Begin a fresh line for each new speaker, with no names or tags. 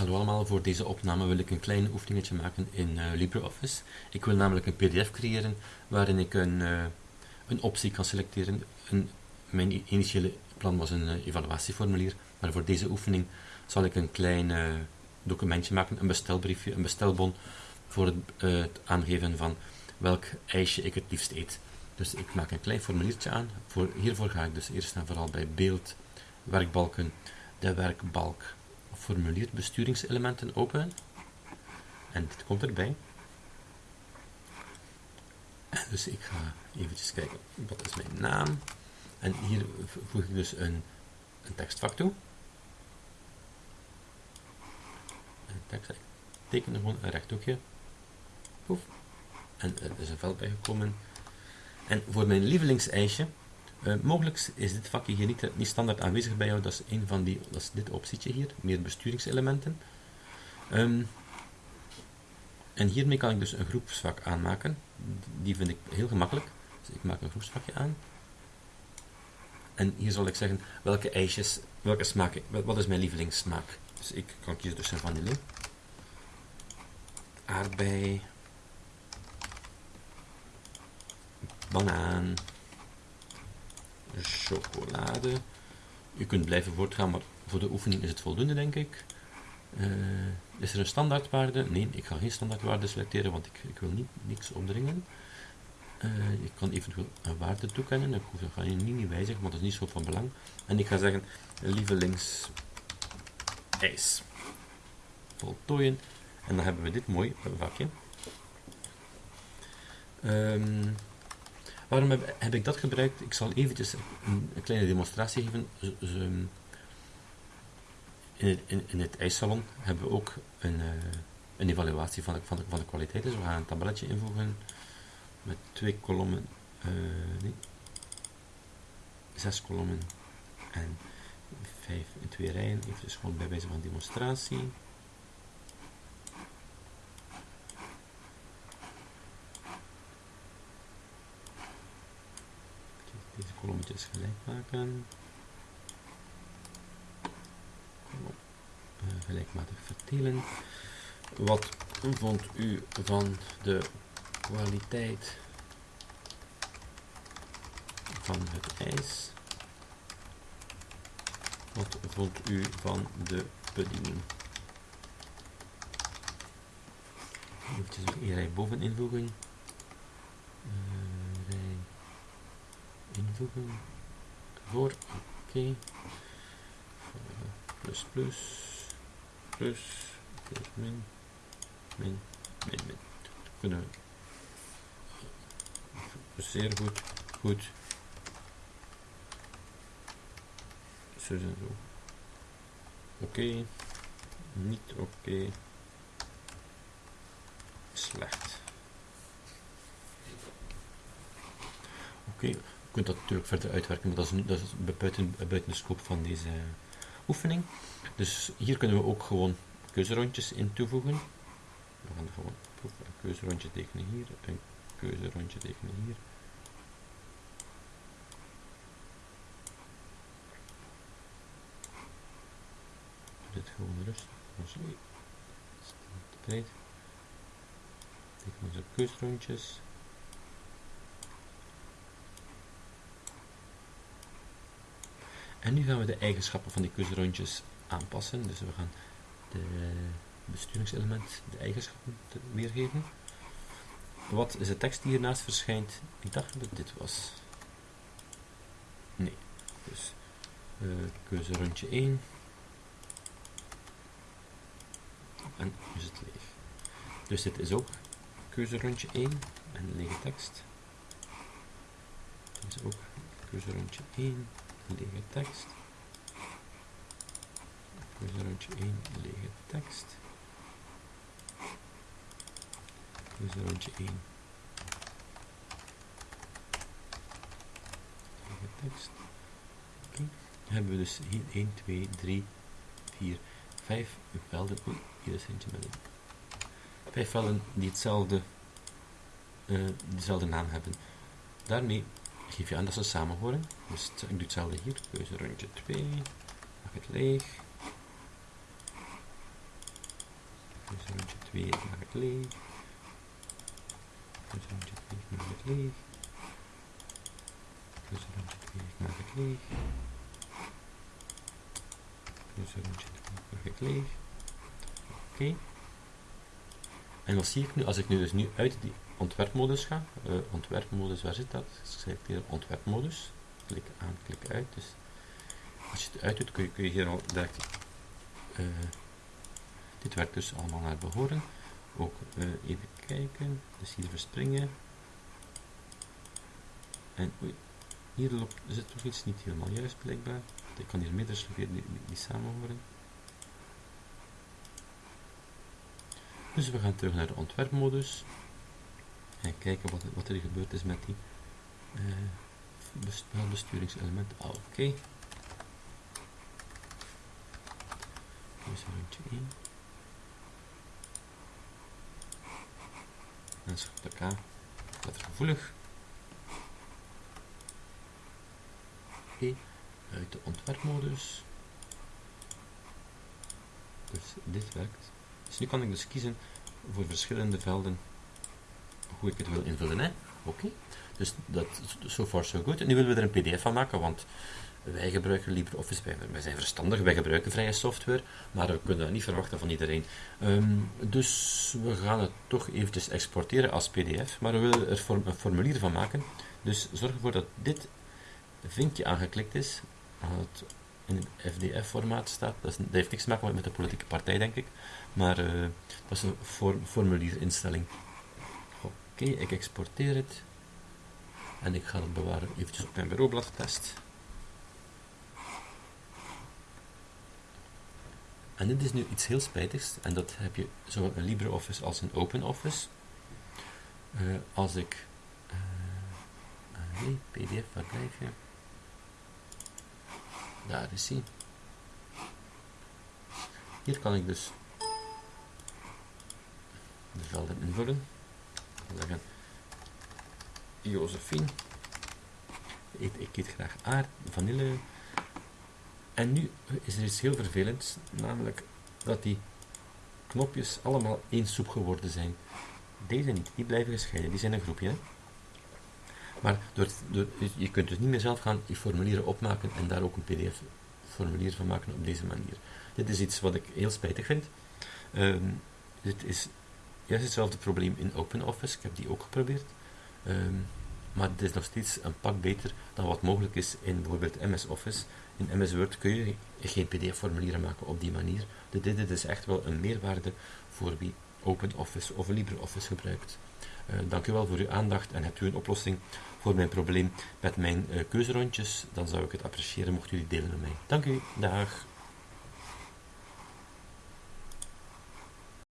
Hallo allemaal, voor deze opname wil ik een klein oefeningetje maken in eh, LibreOffice. Ik wil namelijk een pdf creëren waarin ik een, eh, een optie kan selecteren. Een, mijn initiële plan was een uh, evaluatieformulier, maar voor deze oefening zal ik een klein documentje maken, een bestelbriefje, een bestelbon, voor het, het, aangeven van welk ijsje ik het liefst eet. Dus ik maak een klein formuliertje aan. Voor, hiervoor ga ik dus eerst en vooral bij beeld, werkbalken, de werkbalk formulier besturingselementen openen. En dit komt erbij. dus ik ga eventjes kijken, wat is mijn naam? En hier voeg ik dus een, een tekstvak toe. Een tekst, ik teken gewoon een rechthoekje. Poef. En er is een veld bijgekomen. En voor mijn lievelingseisje uh, mogelijk is dit vakje hier niet, standaard aanwezig bij jou, dat is, een van die, dat is dit optietje hier, meer besturingselementen. Um, en hiermee kan ik dus een groepsvak aanmaken, die vind ik heel gemakkelijk. Dus ik maak een groepsvakje aan. En hier zal ik zeggen welke ijsjes, welke smaak, wat is mijn lievelingssmaak. Dus ik kan kiezen tussen vanille, aardbei, banaan, chocolade. U kunt blijven voortgaan, maar voor de oefening is het voldoende, denk ik. Uh, is er een standaardwaarde? Nee, ik ga geen standaardwaarde selecteren, want ik, ik wil niet, niks opdringen. Uh, ik kan eventueel een waarde toekennen. Ik hoef, dat ga je niet, niet wijzigen, want dat is niet zo van belang. En ik ga zeggen, lievelings ijs. Voltooien. En dan hebben we dit mooi vakje. Um, Waarom heb, ik dat gebruikt? Ik zal eventjes een, kleine demonstratie geven. in, het, in, in, het ijssalon hebben we ook een, uh, een evaluatie van de, van, de, van de kwaliteit. Dus we gaan een tabelletje invoegen met twee kolommen, uh, nee, zes kolommen en vijf in twee rijen. Even dus gewoon bij wijze van demonstratie. Deze kolommetjes gelijk maken. Kolom, uh, gelijkmatig verdelen. Wat vond u van de kwaliteit van het ijs? Wat vond u van de bediening? Even een rij boven invoegen. Invoegen voor oké. Okay. plus plus plus plus min min min min. Kunnen zeer goed goed. Zo en zo oké. Okay. niet oké. Okay. slecht. Oké. okay kunt dat natuurlijk verder uitwerken, maar dat is, dat is buiten, buiten de scope van deze oefening. Dus hier kunnen we ook gewoon keuzerondjes in toevoegen. We gaan gewoon een keuzerondje tekenen hier, een keuzerondje tekenen hier. Dit gewoon rustig. Sorry. Breed. Tekenen onze keuzerondjes. En nu gaan we de eigenschappen van die keuzerondjes aanpassen. Dus we gaan de besturingselement, de eigenschappen weergeven. Wat is de tekst die hiernaast verschijnt? Ik dacht dat dit was. Nee. Dus uh, keuzerondje 1. En is het leeg. Dus dit is ook keuzerondje 1 en lege tekst. Dit is ook keuzerondje 1 lege tekst. Rondje 1 lege tekst. Rondje 1 lege tekst. Okay. Hebben we dus hier 1, 2, 3, 4, 5 velden. Oei, hier is eentje met een. 5 velden die hetzelfde, uh, dezelfde naam hebben. Daarmee geef je aan dat ze samen horen. Dus ik doe hetzelfde hier. Keuze rondje 2. Maak het leeg. Keuzerondje 2, ik maak het leeg. Keuzerondje 2, ik maak het leeg. Keuzerondje 2, ik maak het leeg. Keuzerondje 2, ik maak het leeg. Oké. En wat zie ik nu? Als ik nu dus nu uit die ontwerpmodus ga, uh, ontwerpmodus, waar zit dat? Selecteer ontwerpmodus, klik aan, klik uit. Dus als je het uit doet, kun je, hier al direct, uh, dit werkt dus allemaal naar behoren. Ook uh, even kijken, dus hier verspringen. En oei, hier zit toch iets niet helemaal juist blijkbaar. Ik kan hier meerdere die, die, die samen horen. Dus we gaan terug naar de ontwerpmodus en kijken wat, wat er gebeurd is met die uh, besturingselement. Ah, oké. Okay. Dus rondje 1. En schrijf de K. Letter gevoelig. Oké. Uit de ontwerpmodus. Dus dit werkt. Dus nu kan ik dus kiezen voor verschillende velden hoe ik het wil invullen. Oké, dus dat so far so good. En nu willen we er een pdf van maken, want wij gebruiken LibreOffice, wij, wij zijn verstandig, wij gebruiken vrije software, maar we kunnen dat niet verwachten van iedereen. Um, dus we gaan het toch eventjes exporteren als pdf, maar we willen er een formulier van maken. Dus zorg ervoor dat dit vinkje aangeklikt is, het in een FDF-formaat staat. Dat, is, dat, heeft niks te maken met de politieke partij, denk ik. Maar uh, dat is een form, formulierinstelling. Oké, ik exporteer het. En ik ga het bewaren eventjes op mijn bureaublad test. En dit is nu iets heel spijtigs. En dat heb je zowel in LibreOffice als in OpenOffice. Uh, als ik... Uh, nee, pdf, waar blijf je? Daar is hij. Hier kan ik dus de velden invullen. Zeggen Josephine. Ik, ik eet graag aard, vanille. En nu is er iets heel vervelends, namelijk dat die knopjes allemaal één soep geworden zijn. Deze niet, die blijven gescheiden, die zijn een groepje. Maar door, door, je kunt dus niet meer zelf gaan je formulieren opmaken en daar ook een pdf-formulier van maken op deze manier. Dit is iets wat ik heel spijtig vind. Um, dit is juist hetzelfde probleem in OpenOffice. Ik heb die ook geprobeerd. Um, maar het is nog steeds een pak beter dan wat mogelijk is in bijvoorbeeld MS Office. In MS Word kun je geen pdf-formulieren maken op die manier. Dit, dit is echt wel een meerwaarde voor wie OpenOffice of LibreOffice gebruikt. Uh, dank u wel voor uw aandacht en hebt u een oplossing voor mijn probleem met mijn uh, keuzerondjes, dan zou ik het appreciëren mocht u die delen met mij. Dank u, dag.